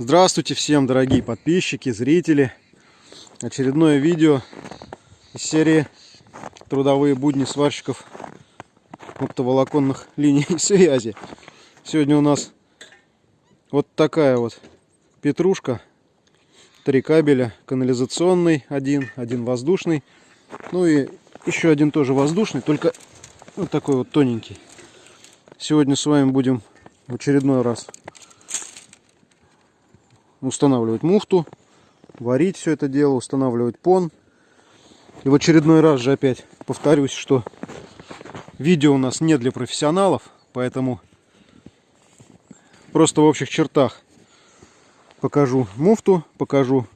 Здравствуйте всем, дорогие подписчики, зрители. Очередное видео из серии «Трудовые будни сварщиков оптоволоконных линий связи». Сегодня у нас вот такая вот петрушка. Три кабеля, канализационный один, один воздушный. Ну и еще один тоже воздушный, только вот такой вот тоненький. Сегодня с вами будем в очередной раз устанавливать муфту, варить все это дело, устанавливать пон. И в очередной раз же опять повторюсь, что видео у нас не для профессионалов, поэтому просто в общих чертах покажу муфту, покажу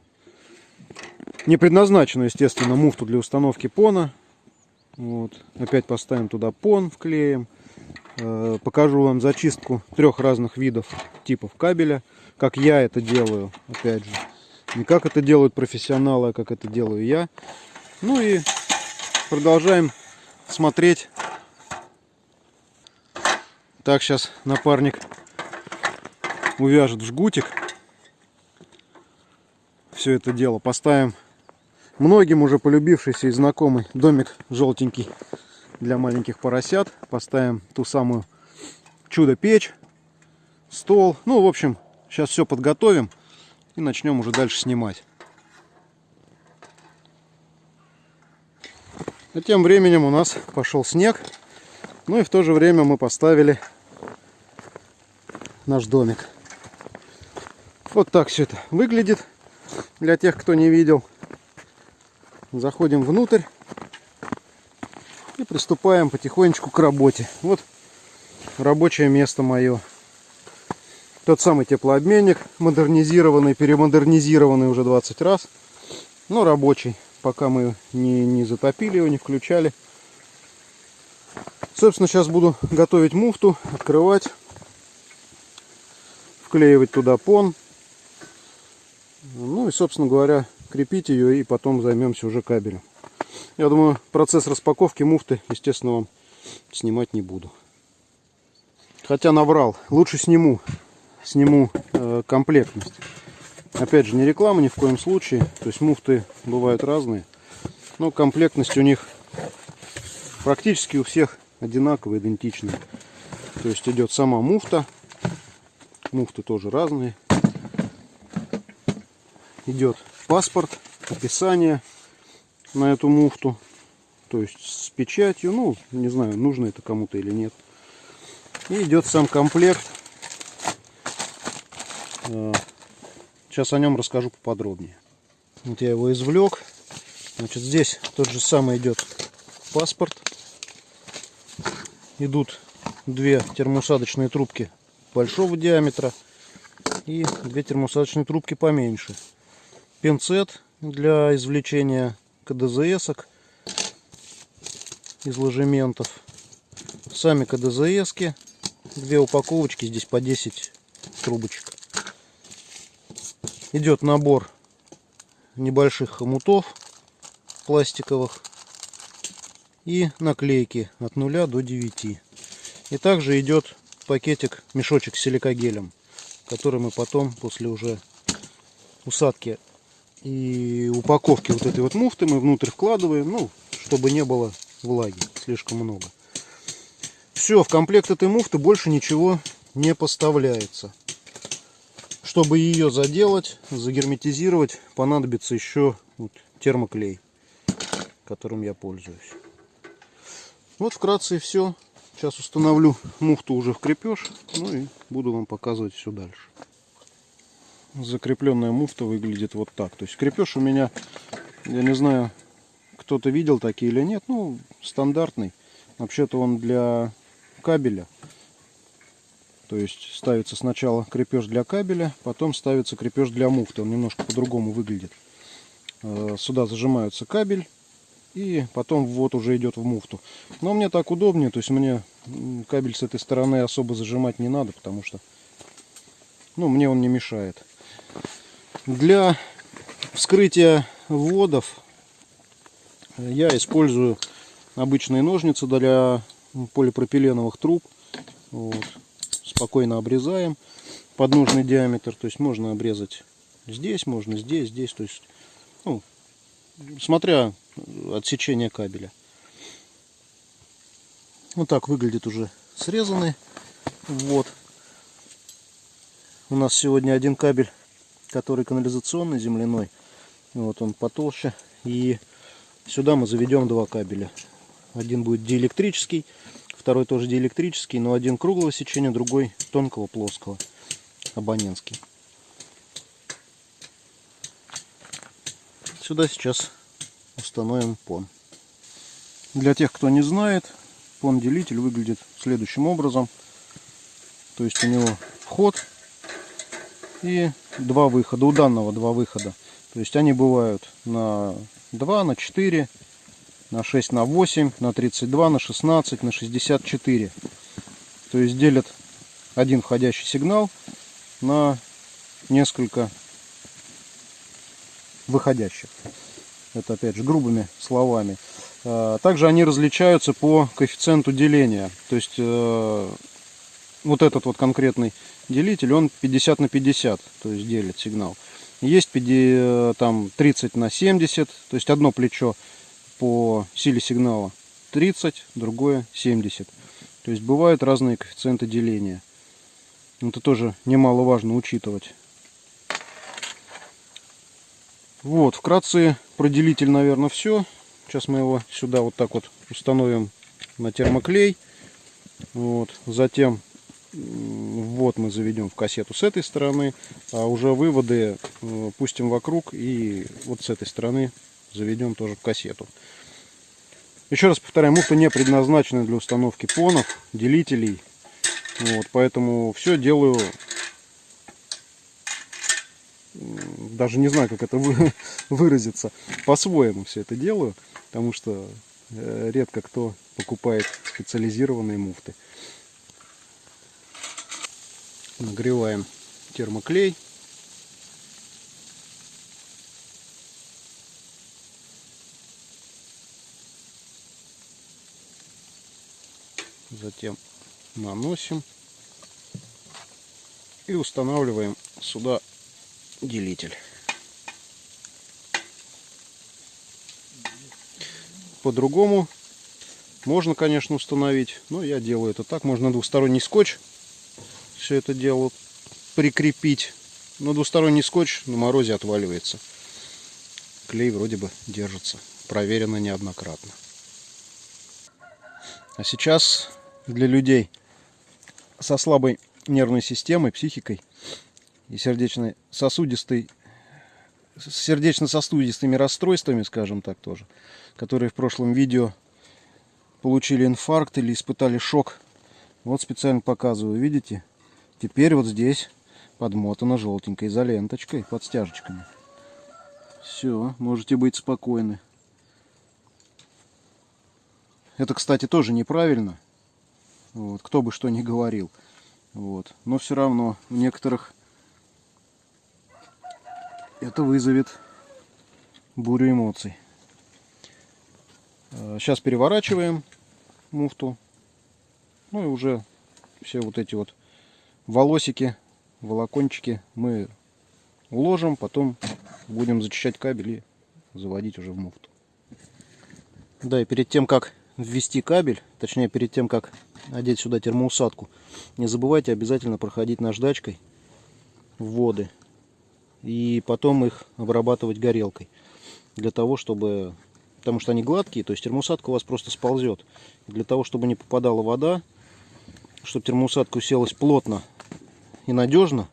не предназначенную, естественно, муфту для установки пона. Вот. Опять поставим туда пон, вклеим. Э, покажу вам зачистку трех разных видов типов кабеля как я это делаю, опять же. Не как это делают профессионалы, а как это делаю я. Ну и продолжаем смотреть. Так, сейчас напарник увяжет в жгутик. Все это дело поставим. Многим уже полюбившийся и знакомый домик желтенький для маленьких поросят. Поставим ту самую чудо-печь, стол. Ну, в общем, Сейчас все подготовим и начнем уже дальше снимать. А тем временем у нас пошел снег. Ну и в то же время мы поставили наш домик. Вот так все это выглядит для тех, кто не видел. Заходим внутрь приступаем потихонечку к работе. Вот рабочее место мое. Тот самый теплообменник, модернизированный, перемодернизированный уже 20 раз. Но рабочий, пока мы не, не затопили его, не включали. Собственно, сейчас буду готовить муфту, открывать, вклеивать туда пон. Ну и, собственно говоря, крепить ее и потом займемся уже кабелем. Я думаю, процесс распаковки муфты, естественно, вам снимать не буду. Хотя наврал, лучше сниму сниму э, комплектность. Опять же, не реклама ни в коем случае. То есть муфты бывают разные. Но комплектность у них практически у всех одинаковая, идентичная. То есть идет сама муфта. Муфты тоже разные. Идет паспорт, описание на эту муфту. То есть с печатью. Ну, не знаю, нужно это кому-то или нет. И идет сам комплект Сейчас о нем расскажу поподробнее. Вот я его извлек. Значит, здесь тот же самый идет паспорт. Идут две термоусадочные трубки большого диаметра и две термоусадочные трубки поменьше. Пинцет для извлечения КДЗСок из ложементов. Сами КДЗСки. Две упаковочки, здесь по 10 трубочек идет набор небольших хомутов пластиковых и наклейки от 0 до 9. И также идет пакетик, мешочек с силикогелем, который мы потом после уже усадки и упаковки вот этой вот муфты мы внутрь вкладываем, ну, чтобы не было влаги слишком много. Все, в комплект этой муфты больше ничего не поставляется. Чтобы ее заделать, загерметизировать, понадобится еще вот термоклей, которым я пользуюсь. Вот вкратце и все. Сейчас установлю муфту уже в крепеж, ну и буду вам показывать все дальше. Закрепленная муфта выглядит вот так. То есть крепеж у меня, я не знаю, кто-то видел такие или нет, ну, стандартный. Вообще-то он для кабеля. То есть ставится сначала крепеж для кабеля, потом ставится крепеж для муфты. Он немножко по-другому выглядит. Э, сюда зажимается кабель и потом ввод уже идет в муфту. Но мне так удобнее, то есть мне кабель с этой стороны особо зажимать не надо, потому что ну, мне он не мешает. Для вскрытия вводов я использую обычные ножницы для полипропиленовых труб. Вот спокойно обрезаем. под нужный диаметр. То есть можно обрезать здесь, можно здесь, здесь. То есть, ну, смотря от сечения кабеля. Вот так выглядит уже срезанный. Вот. У нас сегодня один кабель, который канализационный, земляной. Вот он потолще. И сюда мы заведем два кабеля. Один будет диэлектрический, второй тоже диэлектрический, но один круглого сечения, другой тонкого плоского, абонентский. Сюда сейчас установим пон. Для тех, кто не знает, пон-делитель выглядит следующим образом. То есть у него вход и два выхода. У данного два выхода. То есть они бывают на 2, на 4, на 6, на 8, на 32, на 16, на 64. То есть делят один входящий сигнал на несколько выходящих. Это опять же грубыми словами. А, также они различаются по коэффициенту деления. То есть э, вот этот вот конкретный делитель, он 50 на 50, то есть делит сигнал. Есть э, там 30 на 70, то есть одно плечо по силе сигнала 30, другое 70. То есть бывают разные коэффициенты деления. Это тоже немаловажно учитывать. Вот, вкратце про делитель, наверное, все. Сейчас мы его сюда вот так вот установим на термоклей. Вот. Затем вот мы заведем в кассету с этой стороны, а уже выводы э, пустим вокруг и вот с этой стороны заведем тоже в кассету. Еще раз повторяю, муфта не предназначена для установки понов, делителей. Вот, поэтому все делаю, даже не знаю, как это выразиться, по-своему все это делаю, потому что э, редко кто покупает специализированные муфты. Нагреваем термоклей. Затем наносим и устанавливаем сюда делитель. По-другому можно, конечно, установить, но я делаю это так. Можно двусторонний скотч все это дело прикрепить. Но двусторонний скотч на морозе отваливается. Клей вроде бы держится. Проверено неоднократно. А сейчас для людей со слабой нервной системой, психикой и сердечной сосудистой с сердечно-сосудистыми расстройствами, скажем так тоже, которые в прошлом видео получили инфаркт или испытали шок. Вот специально показываю, видите? Теперь вот здесь подмотано желтенькой изоленточкой под стяжечками. Все, можете быть спокойны. Это, кстати, тоже неправильно. Вот, кто бы что ни говорил. Вот. Но все равно у некоторых это вызовет бурю эмоций. Сейчас а, переворачиваем муфту. Ну и уже все вот эти вот волосики, волокончики мы уложим, потом будем зачищать кабель и заводить уже в муфту. Да, и перед тем, как ввести кабель, точнее перед тем, как одеть сюда термоусадку, не забывайте обязательно проходить наждачкой вводы и потом их обрабатывать горелкой для того, чтобы потому что они гладкие, то есть термоусадка у вас просто сползет. Для того, чтобы не попадала вода, чтобы термоусадка уселась плотно и надежно,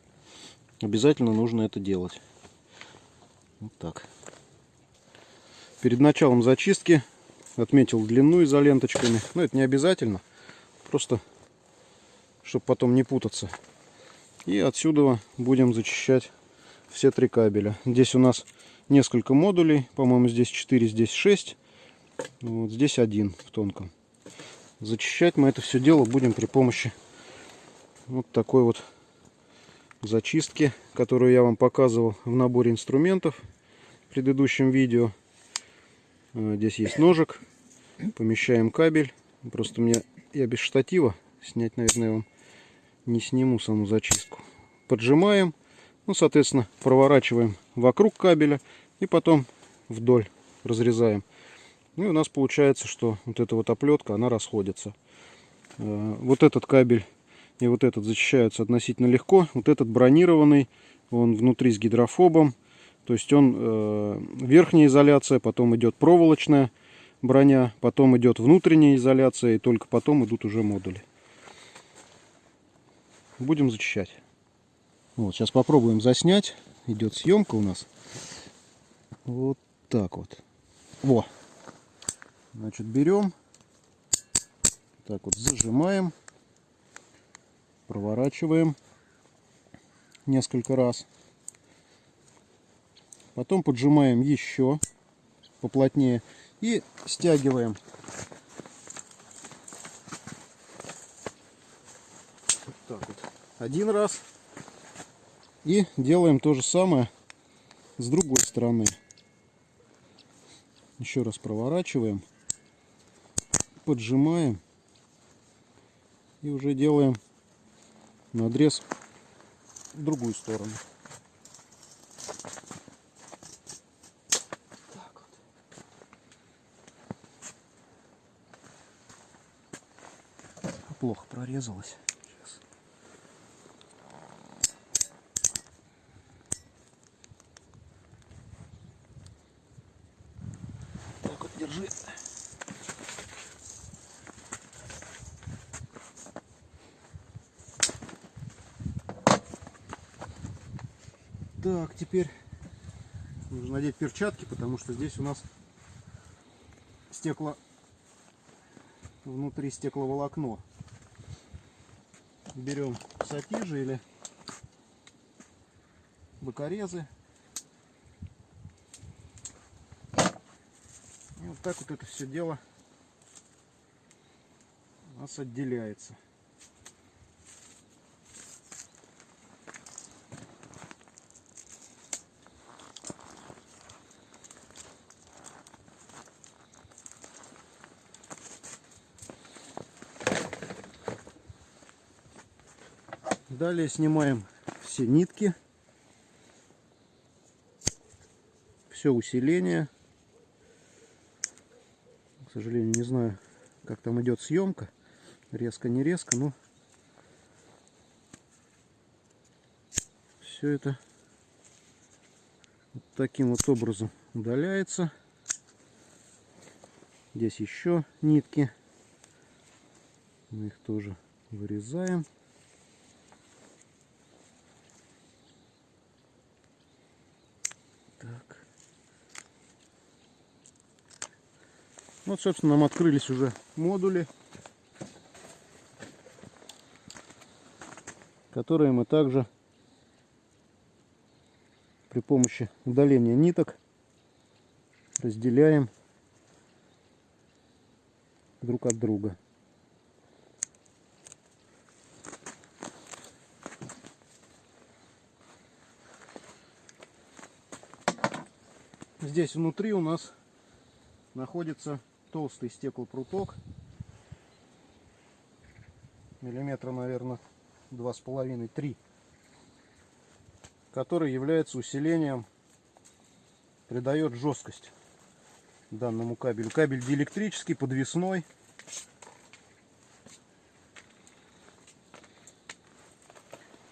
обязательно нужно это делать. Вот так. Перед началом зачистки отметил длину изоленточками. Но это не обязательно. Просто, чтобы потом не путаться. И отсюда будем зачищать все три кабеля. Здесь у нас несколько модулей. По-моему, здесь 4, здесь 6. Вот здесь один в тонком. Зачищать мы это все дело будем при помощи вот такой вот зачистки, которую я вам показывал в наборе инструментов в предыдущем видео. Э, здесь есть ножик. Помещаем кабель. Просто мне я без штатива снять, наверное, вам не сниму саму зачистку. поджимаем, ну, соответственно, проворачиваем вокруг кабеля и потом вдоль разрезаем. Ну и у нас получается, что вот эта вот оплетка, она расходится. Э, вот этот кабель и вот этот защищаются относительно легко. Вот этот бронированный, он внутри с гидрофобом. То есть он э, верхняя изоляция, потом идет проволочная броня, потом идет внутренняя изоляция, и только потом идут уже модули. Будем зачищать. Вот, сейчас попробуем заснять. Идет съемка у нас. Вот так вот. Во. Значит, берем. Так вот, зажимаем. Проворачиваем несколько раз. Потом поджимаем еще поплотнее и стягиваем. Вот так вот. Один раз. И делаем то же самое с другой стороны. Еще раз проворачиваем. Поджимаем. И уже делаем надрез в другую сторону. плохо прорезалась. Теперь нужно надеть перчатки, потому что здесь у нас стекло внутри стекловолокно берем сатижи или бокорезы. И вот так вот это все дело у нас отделяется. Далее снимаем все нитки, все усиление. К сожалению, не знаю, как там идет съемка. Резко, не резко, но все это вот таким вот образом удаляется. Здесь еще нитки. Мы их тоже вырезаем. Вот, собственно, нам открылись уже модули, которые мы также при помощи удаления ниток разделяем друг от друга. Здесь внутри у нас находится толстый стеклопруток. Миллиметра, наверное, два с половиной, три. Который является усилением, придает жесткость данному кабелю. Кабель диэлектрический, подвесной.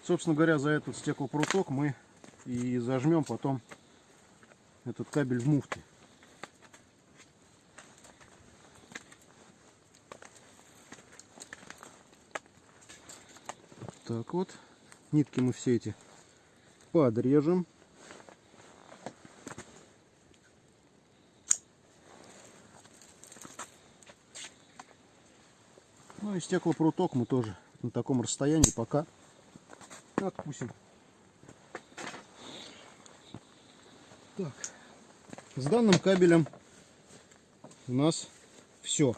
Собственно говоря, за этот стеклопруток мы и зажмем потом этот кабель в муфте. Так вот, нитки мы все эти подрежем. Ну и стеклопруток мы тоже на таком расстоянии пока откусим. Так. С данным кабелем у нас все.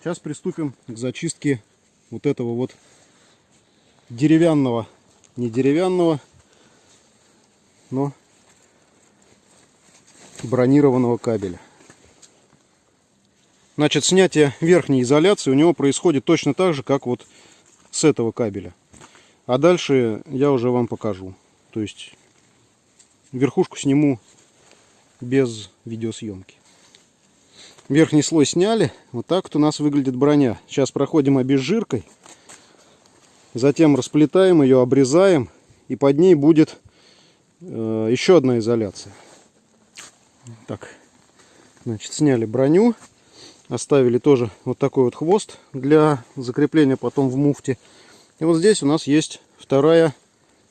Сейчас приступим к зачистке вот этого вот деревянного, не деревянного, но бронированного кабеля. Значит, снятие верхней изоляции у него происходит точно так же, как вот с этого кабеля. А дальше я уже вам покажу. То есть верхушку сниму без видеосъемки. Верхний слой сняли. Вот так вот у нас выглядит броня. Сейчас проходим обезжиркой. Затем расплетаем ее, обрезаем. И под ней будет э, еще одна изоляция. Так, значит, сняли броню. Оставили тоже вот такой вот хвост для закрепления потом в муфте. И вот здесь у нас есть вторая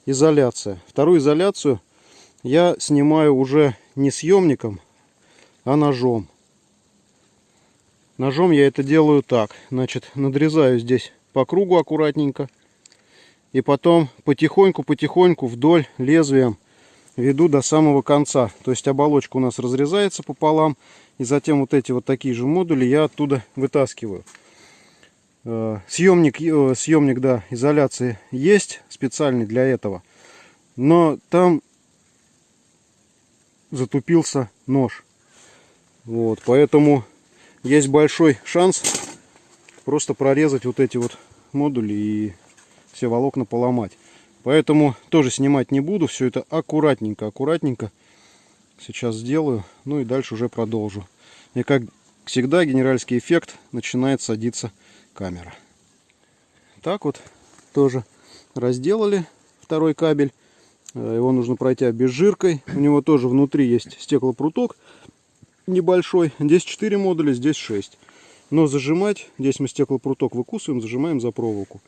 изоляция. Вторую изоляцию я снимаю уже не съемником, а ножом. Ножом я это делаю так. Значит, надрезаю здесь по кругу аккуратненько. И потом потихоньку-потихоньку вдоль лезвием веду до самого конца. То есть оболочка у нас разрезается пополам. И затем вот эти вот такие же модули я оттуда вытаскиваю. Э, съемник, э, съемник да, изоляции есть специальный для этого. Но там затупился нож. Вот, поэтому есть большой шанс просто прорезать вот эти вот модули и все волокна поломать. Поэтому тоже снимать не буду. Все это аккуратненько, аккуратненько сейчас сделаю. Ну и дальше уже продолжу. И как всегда, генеральский эффект начинает садиться камера. Так вот тоже разделали второй кабель. Э, его нужно пройти обезжиркой. У него тоже внутри есть стеклопруток небольшой. Здесь 4 модуля, здесь 6. Но зажимать, здесь мы стеклопруток выкусываем, зажимаем за проволоку.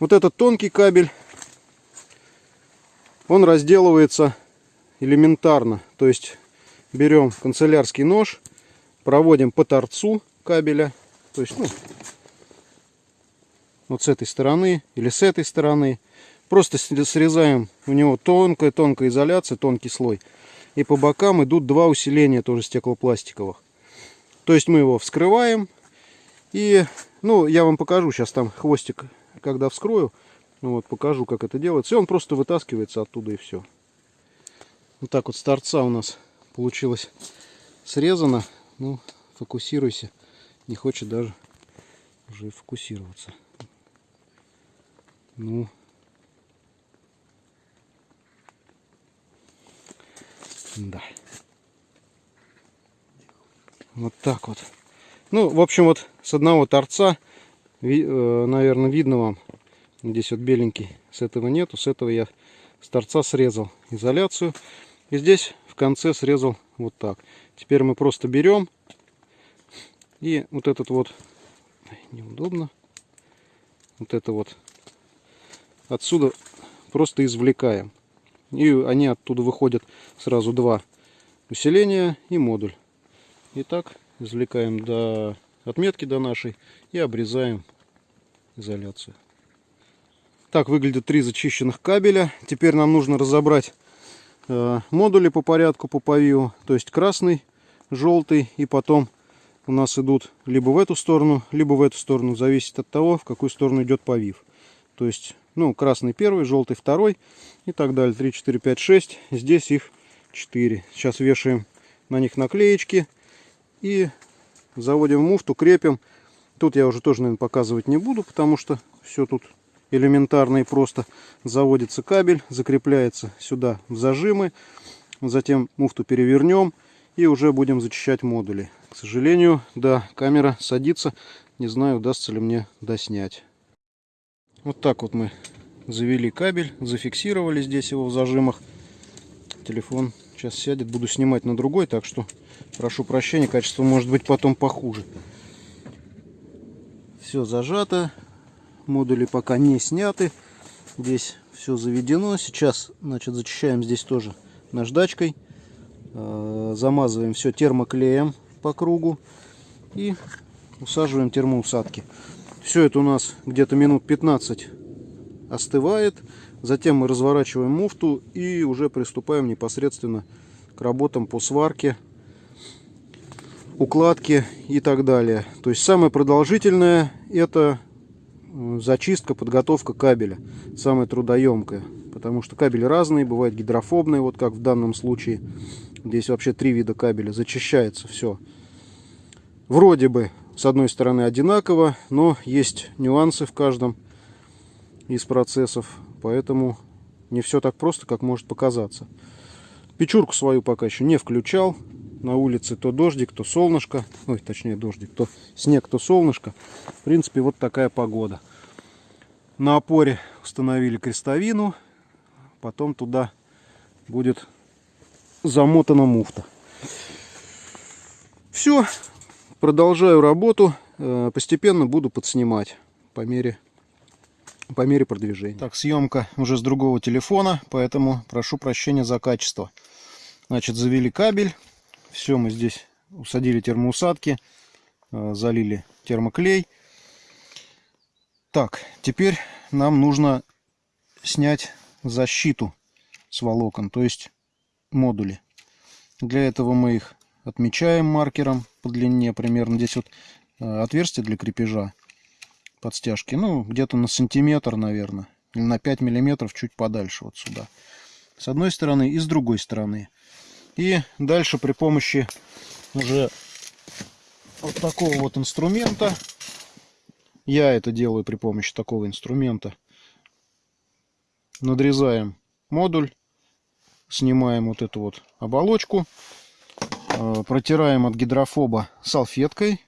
Вот этот тонкий кабель, он разделывается элементарно. То есть берем канцелярский нож, проводим по торцу кабеля. То есть, ну, вот с этой стороны или с этой стороны. Просто срезаем у него тонкая-тонкая изоляция, тонкий слой. И по бокам идут два усиления тоже стеклопластиковых. То есть мы его вскрываем. И, ну, я вам покажу сейчас там хвостик, когда вскрою. Ну, вот, покажу, как это делается. И он просто вытаскивается оттуда и все. Вот так вот с торца у нас получилось срезано. Ну, фокусируйся. Не хочет даже уже фокусироваться. Ну, Да. Вот так вот. Ну, в общем, вот с одного торца, наверное, видно вам. Здесь вот беленький. С этого нету. С этого я с торца срезал изоляцию. И здесь в конце срезал вот так. Теперь мы просто берем и вот этот вот неудобно. Вот это вот отсюда просто извлекаем. И они оттуда выходят сразу два усиления и модуль. Итак, извлекаем до отметки до нашей и обрезаем изоляцию. Так выглядят три зачищенных кабеля. Теперь нам нужно разобрать э, модули по порядку по павио. То есть красный, желтый и потом у нас идут либо в эту сторону, либо в эту сторону. Зависит от того, в какую сторону идет повив. То есть ну, красный первый, желтый второй и так далее. 3, 4, 5, 6. Здесь их 4. Сейчас вешаем на них наклеечки и заводим муфту, крепим. Тут я уже тоже, наверное, показывать не буду, потому что все тут элементарно и просто. Заводится кабель, закрепляется сюда в зажимы. Затем муфту перевернем и уже будем зачищать модули. К сожалению, да, камера садится. Не знаю, удастся ли мне доснять. Вот так вот мы завели кабель, зафиксировали здесь его в зажимах. Телефон сейчас сядет, буду снимать на другой, так что прошу прощения, качество может быть потом похуже. Все зажато, модули пока не сняты, здесь все заведено. Сейчас, значит, зачищаем здесь тоже наждачкой, э, замазываем все термоклеем по кругу и усаживаем термоусадки. Все это у нас где-то минут 15 остывает. Затем мы разворачиваем муфту и уже приступаем непосредственно к работам по сварке, укладке и так далее. То есть самое продолжительное это э, зачистка, подготовка кабеля. Самая трудоемкая. Потому что кабели разные, бывают гидрофобные, вот как в данном случае. Здесь вообще три вида кабеля. Зачищается все. Вроде бы с одной стороны одинаково, но есть нюансы в каждом. из процессов, поэтому не все так просто, как может показаться. Печурку свою пока еще не включал. На улице то дождик, то солнышко. Ой, точнее дождик, то снег, то солнышко. В принципе, вот такая погода. На опоре установили крестовину. Потом туда будет замотана муфта. Все, продолжаю работу. Э, постепенно буду подснимать по мере, по мере продвижения. Так, съемка уже с другого телефона, поэтому прошу прощения за качество. Значит, завели кабель. Все, мы здесь усадили термоусадки, э, залили термоклей. Так, теперь нам нужно снять защиту с волокон, то есть модули. Для этого мы их отмечаем маркером по длине примерно. Здесь вот э, отверстие для крепежа под стяжки. Ну, где-то на сантиметр, наверное. Или на 5 миллиметров чуть подальше вот сюда. С одной стороны и с другой стороны. И дальше при помощи уже вот такого вот инструмента, я это делаю при помощи такого инструмента, надрезаем модуль, снимаем вот эту вот оболочку, э, протираем от гидрофоба салфеткой,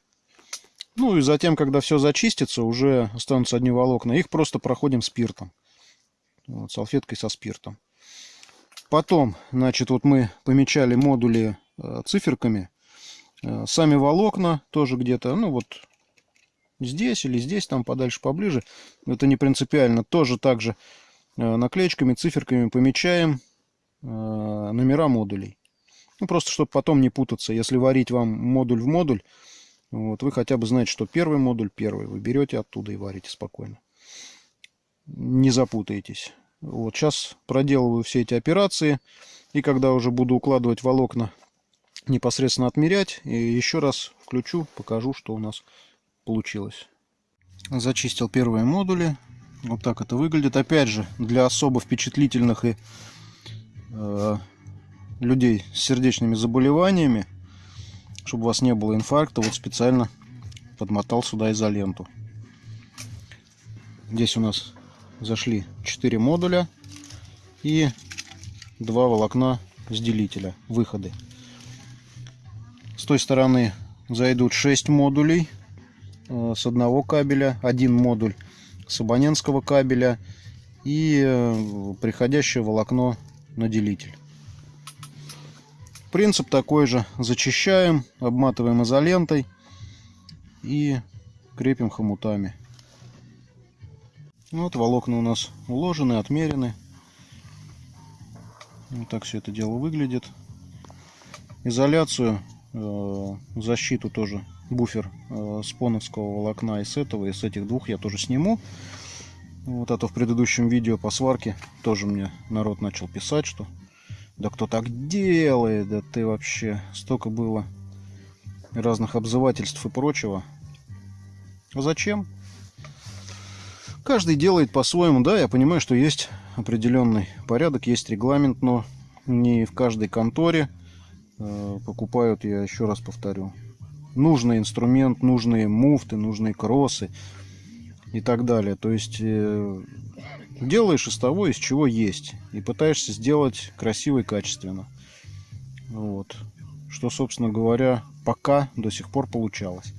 ну и затем, когда все зачистится, уже останутся одни волокна, их просто проходим спиртом, вот, салфеткой со спиртом. Потом, значит, вот мы помечали модули э, циферками. Э, сами волокна тоже где-то, ну вот здесь или здесь, там подальше, поближе. Это не принципиально. Тоже также э, наклеечками, циферками помечаем номера модулей. Ну, просто, чтобы потом не путаться. Если варить вам модуль в модуль, вот, вы хотя бы знаете, что первый модуль первый. Вы берете оттуда и варите спокойно. Не запутаетесь. Вот сейчас проделываю все эти операции. И когда уже буду укладывать волокна, непосредственно отмерять. И еще раз включу, покажу, что у нас получилось. Зачистил первые модули. Вот так это выглядит. Опять же, для особо впечатлительных и э, людей с сердечными заболеваниями, чтобы у вас не было инфаркта, вот специально подмотал сюда изоленту. Здесь у нас зашли 4 модуля и два волокна с делителя, выходы. С той стороны зайдут 6 модулей э, с одного кабеля, один модуль с абонентского кабеля и э, приходящее волокно на делитель. Принцип такой же. Зачищаем, обматываем изолентой и крепим хомутами. Вот волокна у нас уложены, отмерены. Вот так все это дело выглядит. Изоляцию, э, защиту тоже, буфер э, с поновского волокна и с этого, и с этих двух я тоже сниму. Вот, а то в предыдущем видео по сварке тоже мне народ начал писать, что да кто так делает, да ты вообще, столько было разных обзывательств и прочего. А зачем? Каждый делает по-своему. Да, я понимаю, что есть определенный порядок, есть регламент, но не в каждой конторе э, покупают, я еще раз повторю, нужный инструмент, нужные муфты, нужные кроссы и так далее. То есть э, делаешь из того, из чего есть, и пытаешься сделать красиво и качественно. Вот. Что, собственно говоря, пока до сих пор получалось.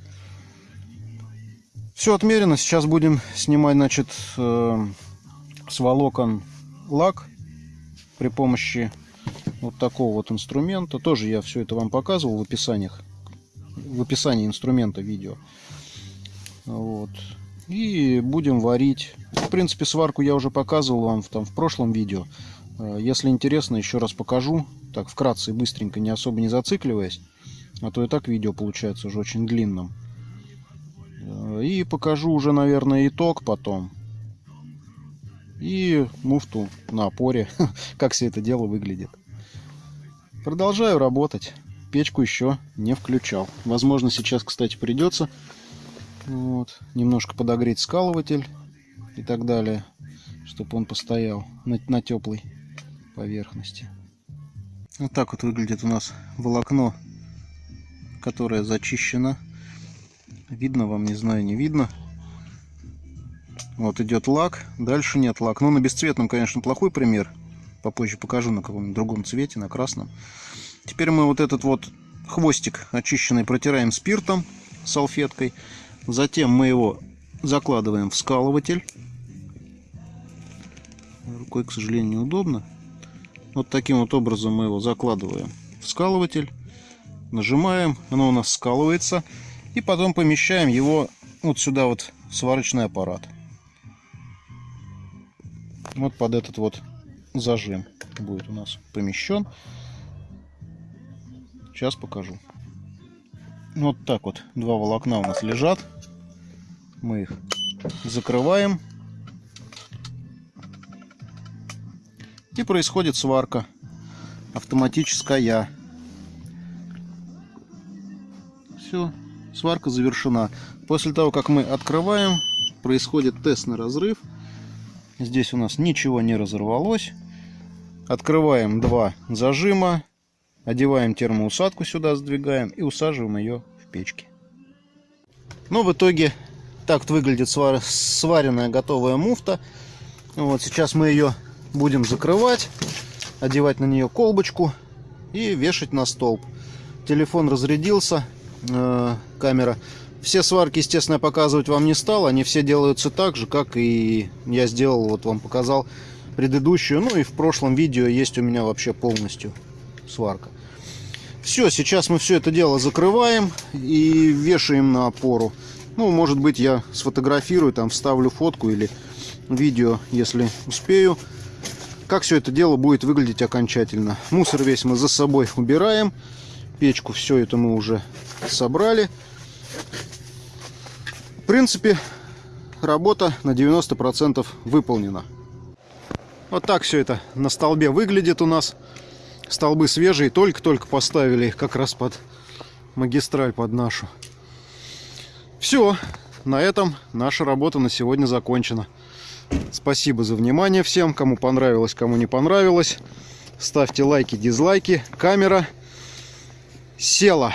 Все отмерено. Сейчас будем снимать, значит, э, с волокон лак при помощи вот такого вот инструмента. Тоже я все это вам показывал в описаниях, в описании инструмента видео. Вот. И будем варить. В принципе, сварку я уже показывал вам в, там, в прошлом видео. Э, если интересно, еще раз покажу. Так, вкратце и быстренько, не особо не зацикливаясь. А то и так видео получается уже очень длинным. И покажу уже, наверное, итог потом. И муфту на опоре, как все это дело выглядит. Продолжаю работать. Печку еще не включал. Возможно, сейчас, кстати, придется вот, немножко подогреть скалыватель и так далее, чтобы он постоял на, на теплой поверхности. Вот так вот выглядит у нас волокно, которое зачищено Видно вам, не знаю, не видно. Вот идет лак, дальше нет лак. Ну, на бесцветном, конечно, плохой пример. Попозже покажу на каком-нибудь другом цвете, на красном. Теперь мы вот этот вот хвостик очищенный протираем спиртом, салфеткой. Затем мы его закладываем в скалыватель. Рукой, к сожалению, неудобно. Вот таким вот образом мы его закладываем в скалыватель. Нажимаем, оно у нас скалывается. И потом помещаем его вот сюда вот сварочный аппарат. Вот под этот вот зажим будет у нас помещен. Сейчас покажу. Вот так вот два волокна у нас лежат. Мы их закрываем. И происходит сварка автоматическая. Все, сварка завершена. После того, как мы открываем, происходит тест на разрыв. Здесь у нас ничего не разорвалось. Открываем два зажима, одеваем термоусадку сюда, сдвигаем и усаживаем ее в печке. Но в итоге так вот выглядит сваренная готовая муфта. Вот сейчас мы ее будем закрывать, одевать на нее колбочку и вешать на столб. Телефон разрядился, э, камера. Все сварки, естественно, показывать вам не стал. Они все делаются так же, как и я сделал, вот вам показал предыдущую. Ну и в прошлом видео есть у меня вообще полностью сварка. Все, сейчас мы все это дело закрываем и вешаем на опору. Ну, может быть, я сфотографирую, там вставлю фотку или видео, если успею. Как все это дело будет выглядеть окончательно. Мусор весь мы за собой убираем. Печку, все это мы уже собрали. В принципе, работа на 90% выполнена. Вот так все это на столбе выглядит у нас. Столбы свежие, только-только поставили их как раз под магистраль, под нашу. Все, на этом наша работа на сегодня закончена. Спасибо за внимание всем, кому понравилось, кому не понравилось. Ставьте лайки, дизлайки. Камера села.